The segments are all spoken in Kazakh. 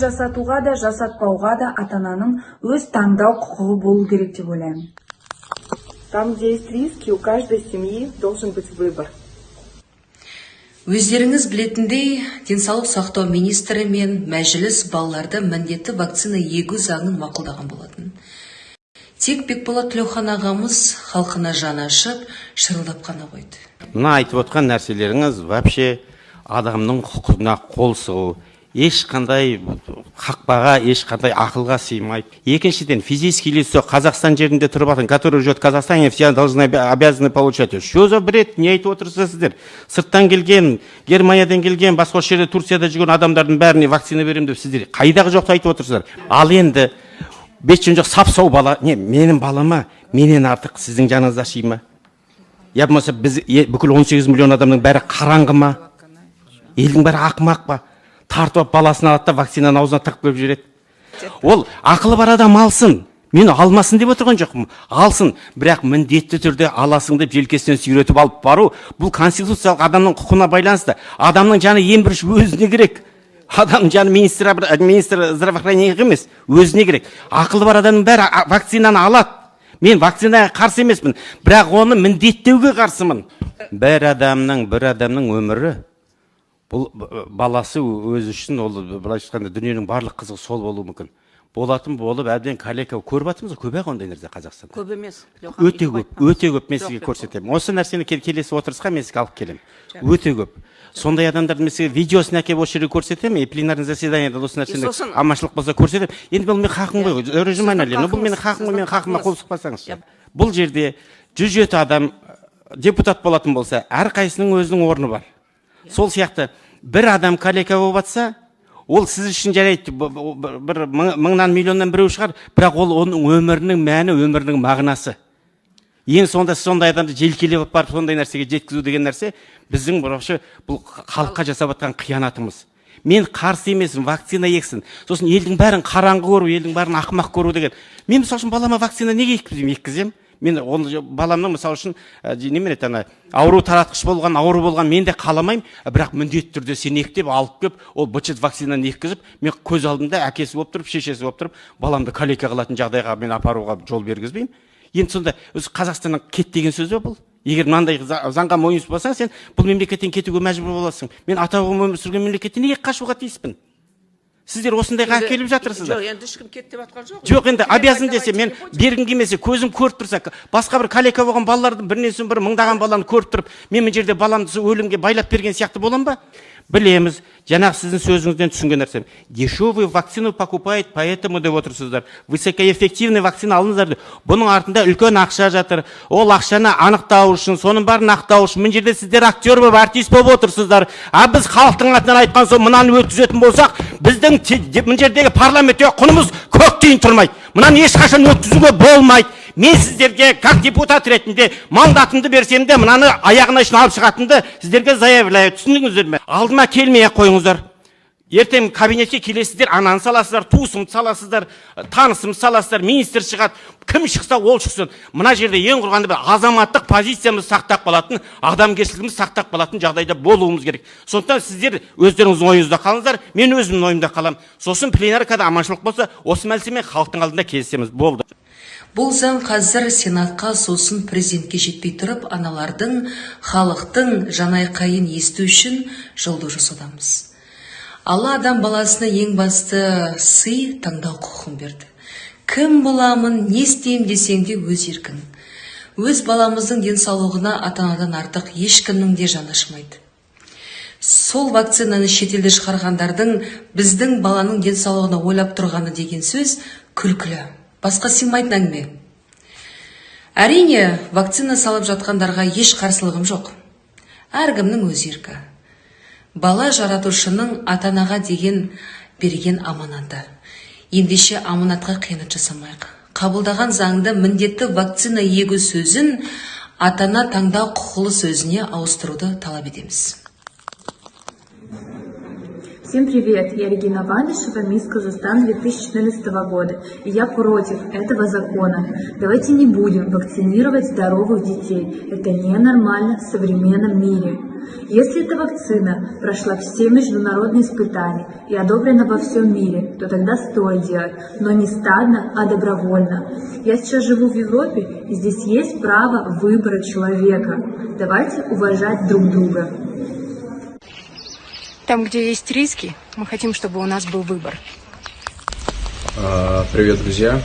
жасатуға да жасатпауға да ата ананың өз таңдау құқығы болу керек деп ойлаймын Там, где есть риски, у каждой семьи должен быть выбор. Өздеріңіз білетіндей, денсаулық сақтау министрі мен мәжіліс балаларды міндетті вакцина егу заңын мақұлдаған болатын. Тек Бекболат Тілеухан ағамыз халқына жаны ашып, шырылдап қана қойды. мына айтып отқан нәрселеріңіз вообще адамның құқығына қол сұғу ешқандай қақпаға ешқандай ақылға сыймайды. Екіншіден физические лицо қазақстан жерінде тұрып жатқан которые живет в казахстане все должны обязаны получать что за бред? Не айтып отырсыздар сіздер. Сырттан келген германиядан келген басқа жерде турцияда жүрген адамдардың бәріне вакцина беремін деп сіздер қайдағы жоқты айтып отырсыздар? Ал енді бет жүн жоқ сап сау бала. Не менің балама менен артық сіздің жаныңыз аши ма? Я болмаса біз бүкіл 18 миллион адамның бәрі қараңғы ма? Елдің бәрі ақымақ па? Тартып алып баласын алады да вакцинаны аузына тығып келіп жібереді. Ол ақылы бар адам алсын. Мен алмасын деп отырған жоқпын. Алсын. Бірақ міндетті түрде аласың деп желкесінен сүйретіп алып бару бұл конституциялық адамның құқығына байланысты. Адамның жаны ең бірінші өзіне керек. Адамның жаны министр министр здравоохранения емес өзіне керек. Ақылы бар адамның бәрі вакцинаны алады. Мен вакцинаға қарсы емеспін. Бірақ оны міндеттеуге қарсымын. Бір адамның бір адамның өмірі бұл баласы өзі үшін ол былайша айтқанда дүниенің барлық қызығы сол болуы мүмкін. Болатын болып әбден калека көріп жатырмыз ғой көп ақ ондай нәрсе қазақстанда. Көп емес. Өте көп өте көп мен сізге көрсетемін. Осы нәрсені кел- келесі отырысқа мен сізге алып келемін. Өте көп. Сондай адамдарды мен сізге видеосын әкеліп осы жерге көрсетемін и пленарный заседанияда осы нәрсені аманшылық болса көрсетемін. Енді бұл менің хақым ғой режиманали ну бұл менің хақым ғой менің хақыма қол сұқпасаңызшы бұл жерде жүз жеті адам депутат болатын болса әрқайсысының өзінің орны бар. Сол сияқты бір адам калека болып жатса ол сіз үшін жарайды. Бір бір мың- мыңнан миллионнан біреу шығар бірақ ол оның өмірінің мәні өмірінің мағынасы. Ең сонда сондай адамды желкелеп барып сондай нәрсеге жеткізу деген нәрсе біздің вообще бұл халыққа жасап жатқан қиянатымыз. Мен қарсы емеспін вакцина ексін. Сосын елдің бәрін қараңғы көру елдің бәрін ақымақ көру деген. Мен мысалы үшін балама вакцина неге еккіземін мен оны баламның мысалы үшін ә, немене еді ана ауру таратқыш болған ауру болған мен де қаламаймын бірақ міндетті түрде сен ек деп алып келіп ол быт вакцинаны еккізіп мен көз алдымда әкесі болып тұрып шешесі болып тұрып баламды калека қылатын жағдайға мен апаруға жол бергізбеймін. Енді сонда өзі қазақстаннан кет деген сөз ба бұл? Егер мынандай за- заңға мойынсұнбасаң сен бұл мемлекеттен кетуге мәжбүр боласың. Мен ата бабам өмір сүрген мемлекеттен неге қашуға тиіспін? Сіздер осындайға әкеліп жатырсыздар. жоқ енді ешкім кет деп жатқан жоқ. Жоқ енді обязан десе мен бергім келмесе көзім көріп тұрса басқа бір калека болған балалардың бірінен соң бірі мыңдаған баланы көріп тұрып мен мына жерде баламды сол өлімге байлап берген сияқты боламын ба? Білеміз жаңағы сіздің сөзіңізден түсінген нәрсем. Дешевую вакцину покупает поэтому деп отырсыздар. Высокоэффективный вакцина алыңыздар деп. Бұның артында үлкен ақша жатыр. Ол ақшаны анықтау үшін соның бәрін ақтау үшін. Мына жерде сіздер актер болып артист болып отырсыздар. А біз халықтың атынан айтқан соң мынаны өткізетін болсақ біздің мына жердегі парламентте құнымыз көк тиын тұрмайды. Мынаны ешқашан өткізуге болмайды. Мен сіздерге как депутат ретінде мандатымды берсем де мынаны аяғына шейін алып шығатынымды сіздерге заявляю. Түсіндіңіздер ме? Алдыма келмей ақ қойыңыздар. Ертең кабинетке келесіздер ананы саласыздар туысымды саласыздар танысымды саласыздар министр шығады. Кім шықса ол шықсын. Мына жерде ең құрғанда бір азаматтық позициямызды сақтап қалатын адамгершілігімізді сақтап қалатын жағдайда болуымыз керек. Сондықтан сіздер өздеріңіздің ойыңызда қалыңыздар мен өзімнің ойымда қаламын сосын пленаркада аманшылық болса осы мәселемен халықтың алдында кездесеміз болды. Бұл заң қазір Сенатқа сосын президентке жетпей тұрып, аналардың, халықтың жанайқайын есту үшін жолды жасаудамыз. Алла адам баласына ең басты сый таңдау құқығын берді. Кім боламын, не істеймін десең де өз еркің. Өз баламыздың денсаулығына ата-анадан артық ешкімнің де жаны ашымайды. Сол вакцинаны шетелде шығарғандардың біздің баланың денсаулығына ойлап тұрғаны деген сөз күлкілі. Басқа сыймайтын әңгіме. Әрине, вакцина салып жатқандарға еш қарсылығым жоқ. Әркімнің өз еркі. Бала жаратушының ата-анаға деген берген аманаты. Ендеше аманатқа қиянат жасамайық. Қабылдаған заңды міндетті вакцина егу сөзін ата-ана таңдау құқылы сөзіне ауыстыруды талап етеміз. Всем привет, я Регина Ванишева, мисс Казахстан 2014 года, и я против этого закона. Давайте не будем вакцинировать здоровых детей, это ненормально в современном мире. Если эта вакцина прошла все международные испытания и одобрена во всем мире, то тогда стоит делать, но не стадно, а добровольно. Я сейчас живу в Европе, и здесь есть право выбора человека. Давайте уважать друг друга. Там, где есть риски, мы хотим, чтобы у нас был выбор. А, Привет, друзья!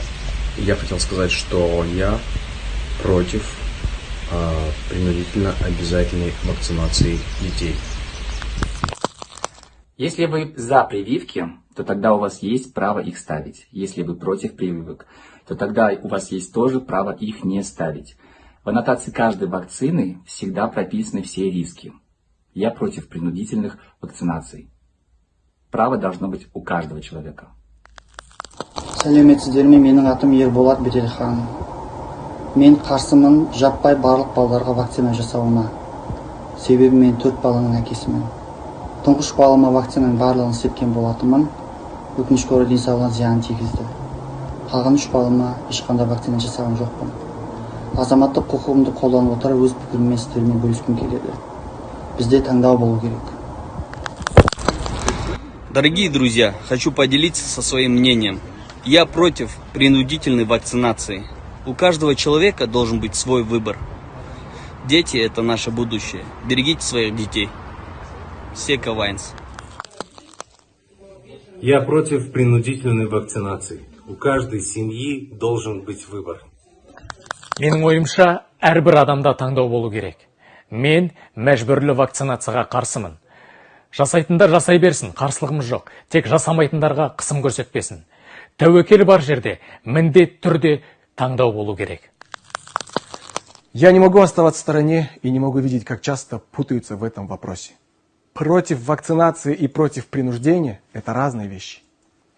Я хотел сказать, что я против а, принудительно обязательной вакцинации детей. Если вы за прививки, то тогда у вас есть право их ставить. Если вы против прививок, то тогда у вас есть тоже право их не ставить. В аннотации каждой вакцины всегда прописаны все риски. Я против принудительных вакцинаций. Право должно быть у каждого человека. сәлеметсіздер ме менің атым ерболат беделхан? Мен қарсымын жаппай барлық балаларға вакцина жасауына. Себебі мен төрт баланың әкесімін. Тұңғыш балама вакцинаның барлығын істеткен болатынмын. Өкінішке орай денсаулығына зиянын тигізді. Қалған үш балама ешқандай вакцина жасаған жоқпын. Азаматтық құқығымды қолданып отыра өз пікіріммен сіздермен бөліскім келеді. бізде таңдау болу керек Дорогие друзья, хочу поделиться со своим мнением. Я против принудительной вакцинации. У каждого человека должен быть свой выбор. Дети – это наше будущее. Берегите своих детей. Сека Вайнс. Я против принудительной вакцинации. У каждой семьи должен быть выбор. менің ойымша әрбір адамда таңдау болу керек мен мәжбүрлі вакцинацияға қарсымын жасайтындар жасай берсін қарсылығымыз жоқ тек жасамайтындарға қысым көрсетпесін тәуекел бар жерде міндет түрде таңдау болу керек Я не могу оставаться в стороне и не могу видеть, как часто путаются в этом вопросе. Против вакцинации и против принуждения – это разные вещи.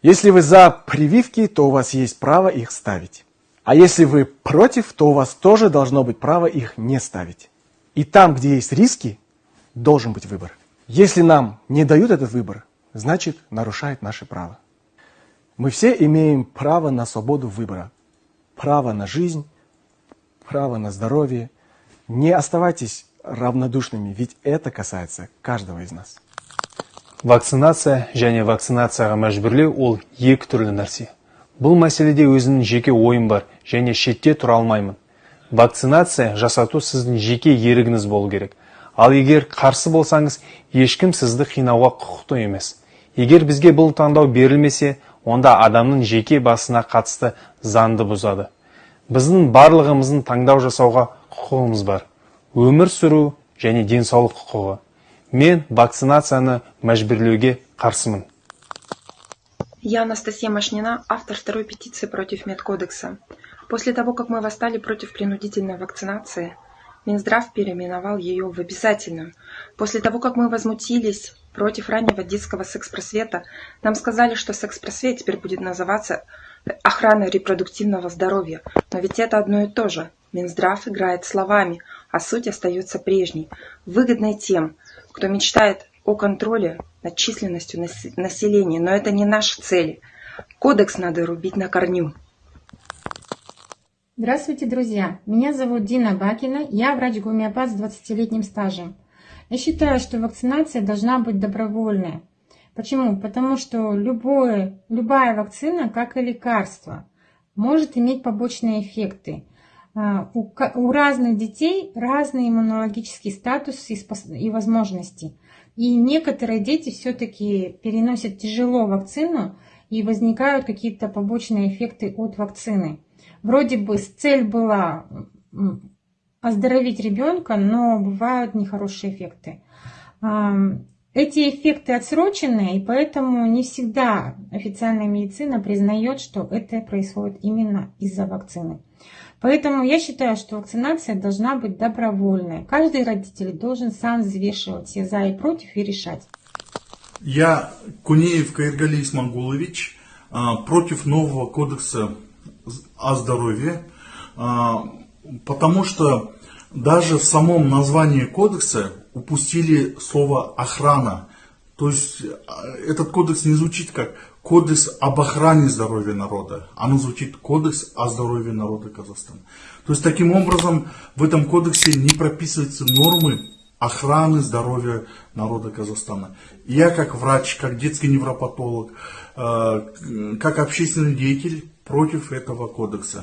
Если вы за прививки, то у вас есть право их ставить. А если вы против, то у вас тоже должно быть право их не ставить. И там, где есть риски, должен быть выбор. Если нам не дают этот выбор, значит нарушает наше право. Мы все имеем право на свободу выбора, право на жизнь, право на здоровье. Не оставайтесь равнодушными, ведь это касается каждого из нас. Вакцинация және вакцинацияға мәжбүрлеу ол екі түрлі нәрсе. Бұл мәселеде өзінің жеке ойым бар және шетте тұра алмаймын. Вакцинация жасату сіздің жеке ерігіңіз болу керек. Ал егер қарсы болсаңыз, ешкім сізді қинауға құқықты емес. Егер бізге бұл таңдау берілмесе, онда адамның жеке басына қатысты заңды бұзады. Біздің барлығымыздың таңдау жасауға құқығымыз бар. Өмір сүру және денсаулық құқығы. Мен вакцинацияны мәжбүрлеуге қарсымын. Я Анастасия Машнина, автор второй петиции против медкодекса. После того, как мы восстали против принудительной вакцинации, Минздрав переименовал ее в обязательную. После того, как мы возмутились против раннего детского секс-просвета, нам сказали, что секс-просвет теперь будет называться охраной репродуктивного здоровья. Но ведь это одно и то же. Минздрав играет словами, а суть остается прежней, выгодной тем, кто мечтает о контроле над численностью нас- населения, но это не наши цели. Кодекс надо рубить на корню. Здравствуйте, друзья! Меня зовут Дина Бакина, я врач-гомеопат с 20-летним стажем. Я считаю, что вакцинация должна быть добровольная. Почему? Потому что любое, любая вакцина, как и лекарство, может иметь побочные эффекты. А, У, у разных детей разный иммунологический статус и, и возможности. И некоторые дети все-таки переносят тяжело вакцину и возникают какие-то побочные эффекты от вакцины. Вроде бы цель была оздоровить ребенка, но бывают нехорошие эффекты. Эти эффекты отсроченные, и поэтому не всегда официальная медицина признает, что это происходит именно из-за вакцины. Поэтому я считаю, что вакцинация должна быть добровольной. Каждый родитель должен сам взвешивать все за и против и решать. Я, Кунеев Каиргали Исмагулович, а, против нового кодекса о здоровье, а, потому что даже в самом названии кодекса упустили слово охрана. То есть а, этот кодекс не звучит как кодекс об охране здоровья народа, оно звучит кодекс о здоровье народа Казахстана. То есть таким образом в этом кодексе не прописываются нормы охраны здоровья народа Казахстана. Я как врач, как детский невропатолог, э, как общественный деятель против этого кодекса.